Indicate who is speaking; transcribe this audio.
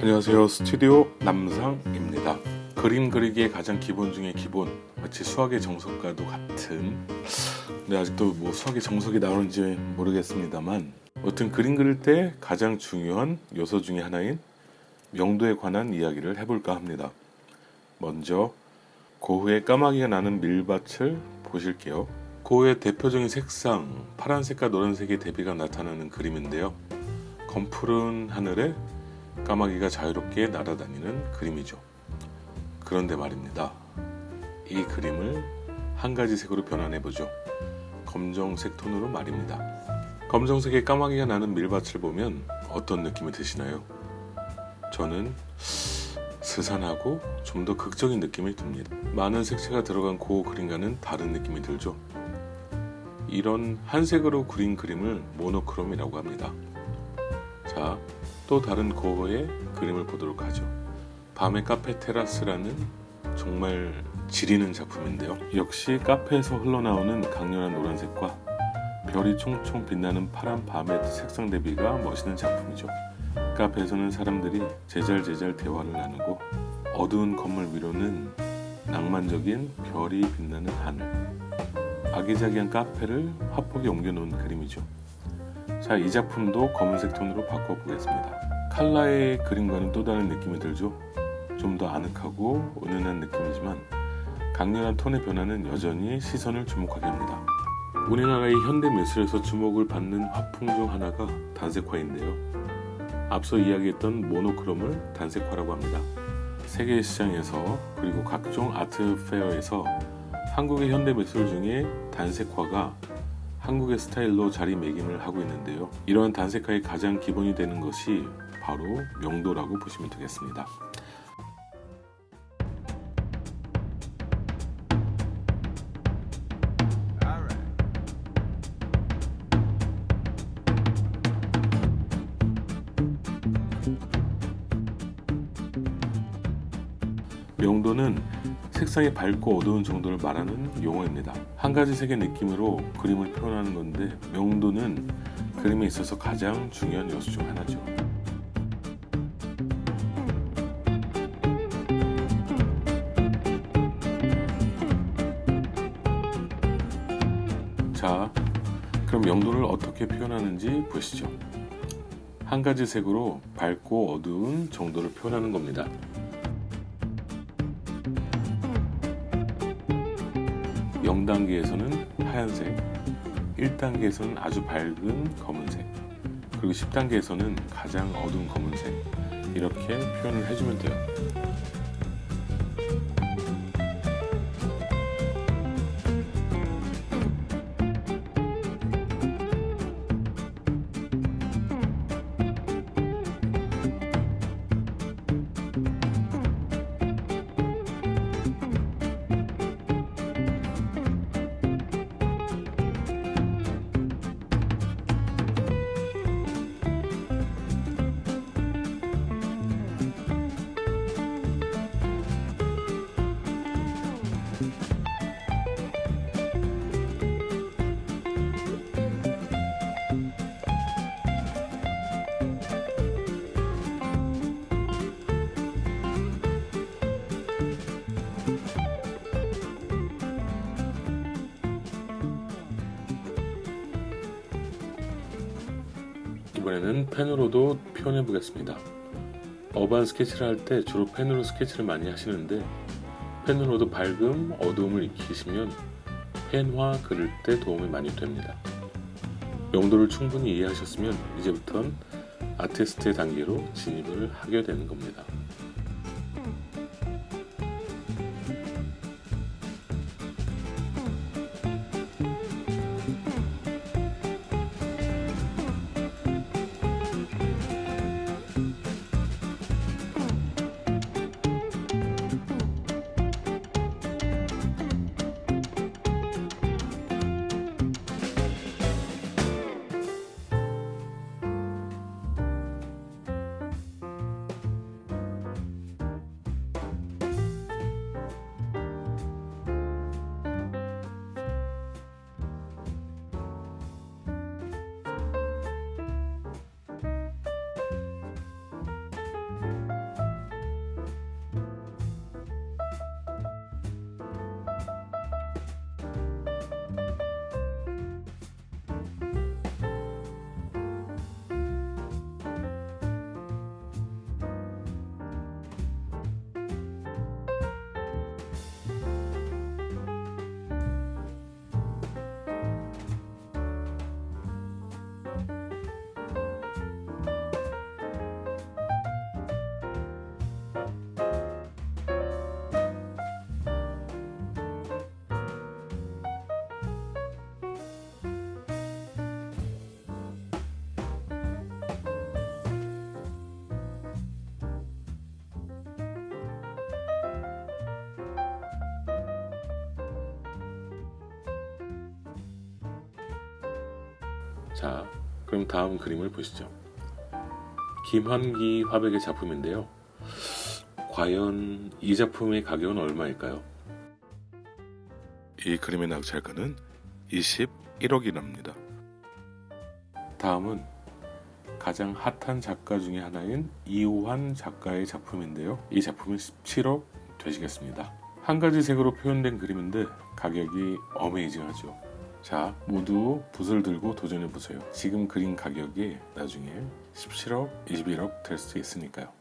Speaker 1: 안녕하세요. 스튜디오 남상입니다. 그림 그리기의 가장 기본 중의 기본 마치 수학의 정석과도 같은. 근데 아직도 뭐 수학의 정석이 나오는지 모르겠습니다만 어떤 그림 그릴 때 가장 중요한 요소 중의 하나인 명도에 관한 이야기를 해볼까 합니다. 먼저 고흐의 까마귀가 나는 밀밭을 보실게요. 고흐의 대표적인 색상 파란색과 노란색의 대비가 나타나는 그림인데요. 검푸른 하늘에 까마귀가 자유롭게 날아다니는 그림이죠. 그런데 말입니다. 이 그림을 한 가지 색으로 변환해 보죠. 검정색 톤으로 말입니다. 검정색의 까마귀가 나는 밀밭을 보면 어떤 느낌이 드시나요? 저는 스산하고 좀 더 극적인 느낌이 듭니다. 많은 색채가 들어간 고 그림과는 다른 느낌이 들죠. 이런 한색으로 그린 그림을 모노크롬이라고 합니다. 자, 또 다른 고흐의 그림을 보도록 하죠. 밤의 카페 테라스라는 정말 지리는 작품인데요. 역시 카페에서 흘러나오는 강렬한 노란색과 별이 총총 빛나는 파란 밤의 색상 대비가 멋있는 작품이죠. 카페에서는 사람들이 제잘제잘 대화를 나누고 어두운 건물 위로는 낭만적인 별이 빛나는 하늘 아기자기한 카페를 화폭에 옮겨놓은 그림이죠. 자, 이 작품도 검은색 톤으로 바꿔보겠습니다. 칼라의 그림과는 또 다른 느낌이 들죠? 좀 더 아늑하고 은은한 느낌이지만 강렬한 톤의 변화는 여전히 시선을 주목하게 합니다. 우리나라의 현대 미술에서 주목을 받는 화풍 중 하나가 단색화인데요. 앞서 이야기했던 모노크롬을 단색화라고 합니다. 세계 시장에서 그리고 각종 아트 페어에서 한국의 현대 미술 중에 단색화가 한국의 스타일로 자리매김을 하고 있는데요. 이러한 단색화의 가장 기본이 되는 것이 바로 명도라고 보시면 되겠습니다. 명도는 색상이 밝고 어두운 정도를 말하는 용어입니다. 한 가지 색의 느낌으로 그림을 표현하는 건데 명도는 그림에 있어서 가장 중요한 요소 중 하나죠. 그럼 명도를 어떻게 표현하는지 보시죠. 한 가지 색으로 밝고 어두운 정도를 표현하는 겁니다. 0단계에서는 하얀색, 1단계에서는 아주 밝은 검은색, 그리고 10단계에서는 가장 어두운 검은색 이렇게 표현을 해주면 돼요. 이번에는 펜으로도 표현해 보겠습니다. 어반 스케치를 할 때 주로 펜으로 스케치를 많이 하시는데 펜으로도 밝음, 어두움을 익히시면 펜화 그릴 때 도움이 많이 됩니다. 용도를 충분히 이해하셨으면 이제부턴 아티스트의 단계로 진입을 하게 되는 겁니다. 자, 그럼 다음 그림을 보시죠. 김환기 화백의 작품인데요. 과연 이 작품의 가격은 얼마일까요? 이 그림의 낙찰가는 21억이랍니다. 다음은 가장 핫한 작가 중에 하나인 이호환 작가의 작품인데요. 이 작품은 17억 되시겠습니다. 한 가지 색으로 표현된 그림인데 가격이 어메이징하죠. 자, 모두 붓을 들고 도전해 보세요. 지금 그린 가격이 나중에 17억, 21억 될 수 있으니까요.